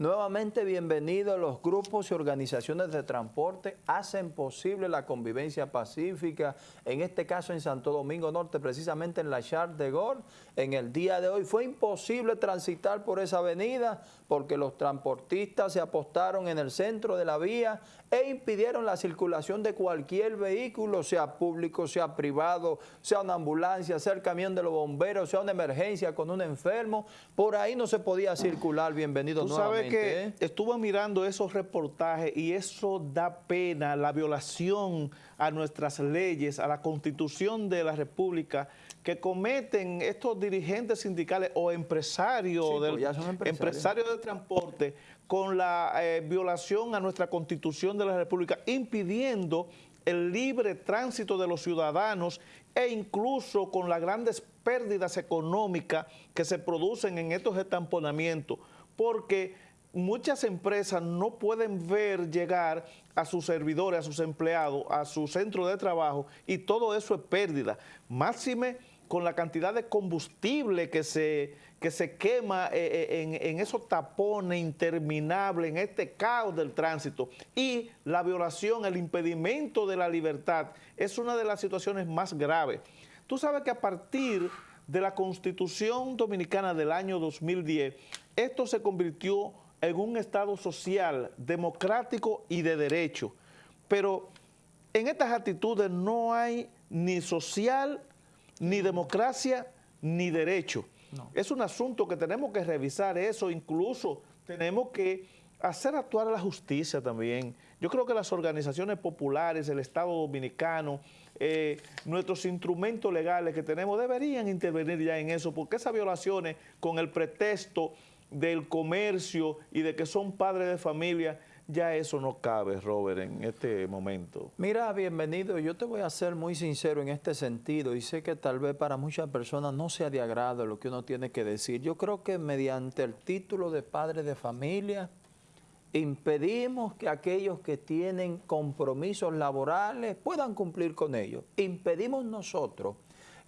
Nuevamente bienvenidos los grupos y organizaciones de transporte hacen posible la convivencia pacífica, en este caso en Santo Domingo Norte, precisamente en la Char de Gol. En el día de hoy fue imposible transitar por esa avenida porque los transportistas se apostaron en el centro de la vía e impidieron la circulación de cualquier vehículo, sea público, sea privado, sea una ambulancia, sea el camión de los bomberos, sea una emergencia con un enfermo. Por ahí no se podía circular. Bienvenido nuevamente que estuve mirando esos reportajes y eso da pena, la violación a nuestras leyes, a la Constitución de la República, que cometen estos dirigentes sindicales o empresarios, del, pues empresarios. de transporte con la eh, violación a nuestra Constitución de la República, impidiendo el libre tránsito de los ciudadanos e incluso con las grandes pérdidas económicas que se producen en estos estamponamientos, porque muchas empresas no pueden ver llegar a sus servidores, a sus empleados, a su centro de trabajo y todo eso es pérdida. Máxime con la cantidad de combustible que se, que se quema eh, eh, en, en, esos tapones interminables, en este caos del tránsito y la violación, el impedimento de la libertad es una de las situaciones más graves. Tú sabes que a partir de la Constitución Dominicana del año 2010, esto se convirtió en un Estado social, democrático y de derecho. Pero en estas actitudes no hay ni social, ni democracia, ni derecho. Es un asunto que tenemos que revisar eso, incluso tenemos que hacer actuar a la justicia también. Yo creo que las organizaciones populares, el Estado Dominicano, eh, nuestros instrumentos legales que tenemos deberían intervenir ya en eso, porque esas violaciones con el pretexto del comercio y de que son padres de familia, ya eso no cabe, Robert, en este momento. Mira, bienvenido. Yo te voy a ser muy sincero en este sentido y sé que tal vez para muchas personas no sea de agrado lo que uno tiene que decir. Yo creo que mediante el título de padre de familia impedimos que aquellos que tienen compromisos laborales puedan cumplir con ellos. Impedimos nosotros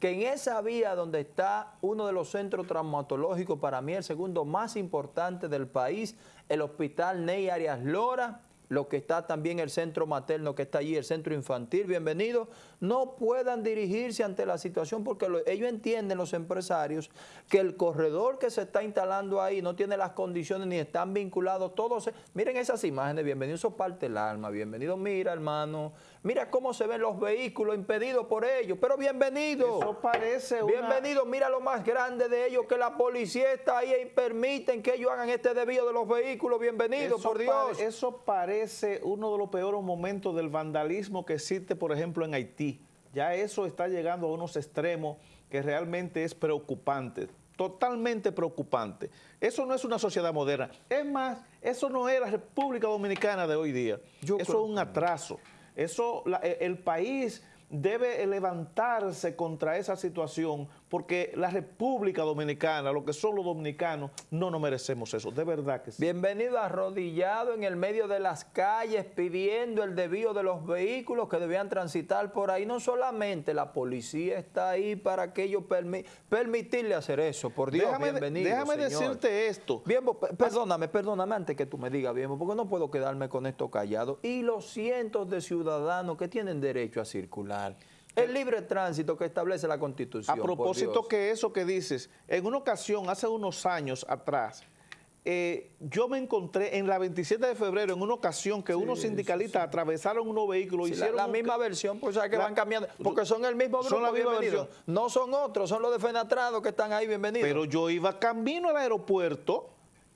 que en esa vía donde está uno de los centros traumatológicos, para mí el segundo más importante del país, el Hospital Ney Arias Lora, lo que está también el centro materno que está allí, el centro infantil, bienvenido, no puedan dirigirse ante la situación porque ellos entienden, los empresarios, que el corredor que se está instalando ahí no tiene las condiciones ni están vinculados todos. Miren esas imágenes, bienvenido, eso parte el alma, bienvenido, mira hermano, mira cómo se ven los vehículos impedidos por ellos, pero bienvenido. Eso parece Bienvenido, mira lo más grande de ellos, que la policía está ahí y permiten que ellos hagan este desvío de los vehículos, bienvenido, por Dios. eso parece uno de los peores momentos del vandalismo que existe, por ejemplo, en Haití. Ya eso está llegando a unos extremos que realmente es preocupante, totalmente preocupante. Eso no es una sociedad moderna. Es más, eso no es la República Dominicana de hoy día. eso es un atraso. Eso, el país debe levantarse contra esa situación porque la República Dominicana, lo que son los dominicanos, no nos merecemos eso, de verdad que sí. Bienvenido arrodillado en el medio de las calles pidiendo el desvío de los vehículos que debían transitar por ahí. No solamente la policía está ahí para que ellos permitirle hacer eso, por Dios, déjame, bienvenido, Déjame decirte esto. Bien, perdóname, perdóname antes que tú me digas bien, porque no puedo quedarme con esto callado. Y los cientos de ciudadanos que tienen derecho a circular. El libre tránsito que establece la Constitución. A propósito que eso que dices, en una ocasión, hace unos años atrás, eh, yo me encontré en la 27 de febrero, en una ocasión que unos sindicalistas atravesaron unos vehículos, hicieron... La, misma versión, pues que van cambiando, porque son el mismo grupo, son la misma versión. No son otros, son los de Fenatrado que están ahí, bienvenidos. Pero yo iba camino al aeropuerto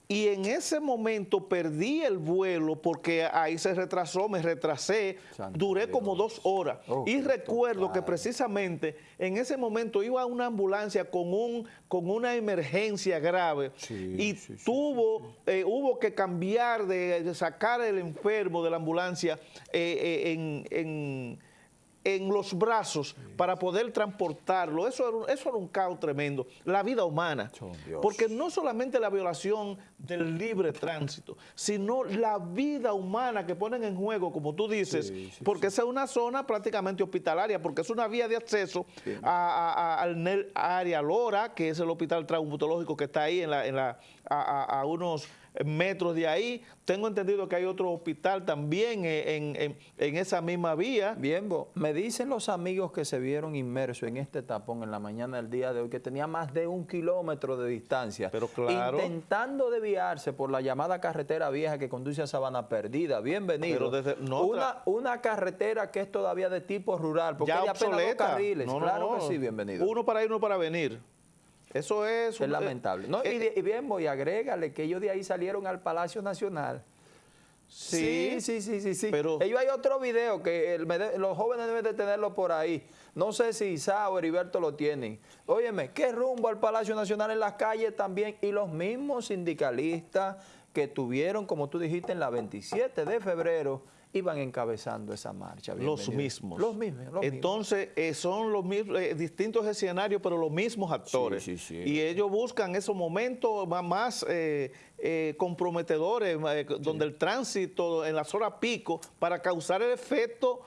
y en ese momento perdí el vuelo porque ahí se retrasó, me retrasé, duré como dos horas. Oh, y recuerdo que precisamente en ese momento iba a una ambulancia con, un, con una emergencia grave. Y tuvo, eh, hubo que cambiar, de, sacar el enfermo de la ambulancia eh, eh, en en los brazos para poder transportarlo. Eso era, un, eso era un caos tremendo. La vida humana. porque no solamente la violación del libre tránsito, sino la vida humana que ponen en juego, como tú dices, porque esa es una zona prácticamente hospitalaria, porque es una vía de acceso a, al área Lora, que es el hospital traumatológico que está ahí en la, en la, a, unos metros de ahí. Tengo entendido que hay otro hospital también en, esa misma vía. Bien, me dicen los amigos que se vieron inmersos en este tapón en la mañana del día de hoy, que tenía más de un kilómetro de distancia, Pero claro. intentando desviarse por la llamada carretera vieja que conduce a Sabana Perdida. Bienvenido. una, una carretera que es todavía de tipo rural, porque ya hay apenas dos carriles. claro que sí, bienvenido. Uno para ir, uno para venir. Eso es... Es lamentable. No, y, y, bien, voy, agrégale que ellos de ahí salieron al Palacio Nacional. Sí, sí, sí, sí, sí. Pero ellos hay otro video que los jóvenes deben de tenerlo por ahí. No sé si Isa o Heriberto lo tienen. Óyeme, ¿qué rumbo al Palacio Nacional en las calles también? Y los mismos sindicalistas que tuvieron, como tú dijiste, en la 27 de febrero, iban encabezando esa marcha. Los mismos. Los mismos. Entonces, eh, son los mismos, eh, distintos escenarios, pero los mismos actores. Sí, sí, sí. Y ellos buscan esos momentos más eh, comprometedores, donde el tránsito en la zona pico, para causar el efecto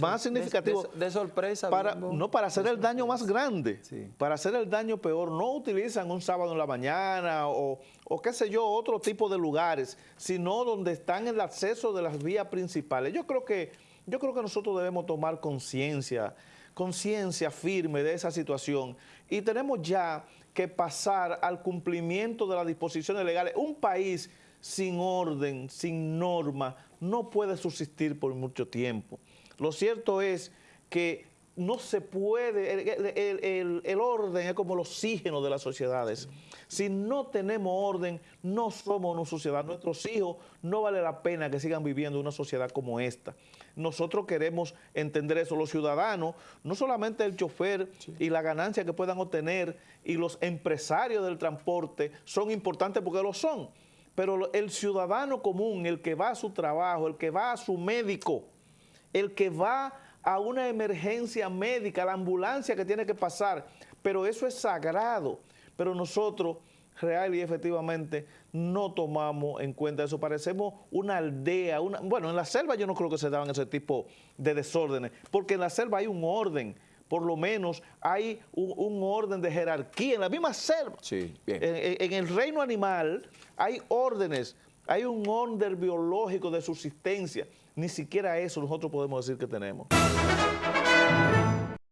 más significativo. De, sorpresa. Para, no, para hacer el daño más grande. Para hacer el daño peor. No utilizan un sábado en la mañana o, o qué sé yo, otro tipo de lugares, sino donde están el acceso de las vías principales. Yo creo que, yo creo que nosotros debemos tomar conciencia, conciencia firme de esa situación y tenemos ya que pasar al cumplimiento de las disposiciones legales. Un país sin orden, sin norma, no puede subsistir por mucho tiempo. Lo cierto es que no se puede, el, orden es como el oxígeno de las sociedades. Si no tenemos orden, no somos una sociedad. Nuestros hijos no vale la pena que sigan viviendo una sociedad como esta. Nosotros queremos entender eso. Los ciudadanos, no solamente el chofer y la ganancia que puedan obtener y los empresarios del transporte son importantes porque lo son, pero el ciudadano común, el que va a su trabajo, el que va a su médico, el que va a una emergencia médica, la ambulancia que tiene que pasar, pero eso es sagrado. Pero nosotros, real y efectivamente, no tomamos en cuenta eso. Parecemos una aldea, una, bueno, en la selva yo no creo que se daban ese tipo de desórdenes, porque en la selva hay un orden, por lo menos hay un, orden de jerarquía en la misma selva. Sí, en, el reino animal hay órdenes, hay un orden biológico de subsistencia. Ni siquiera eso nosotros podemos decir que tenemos.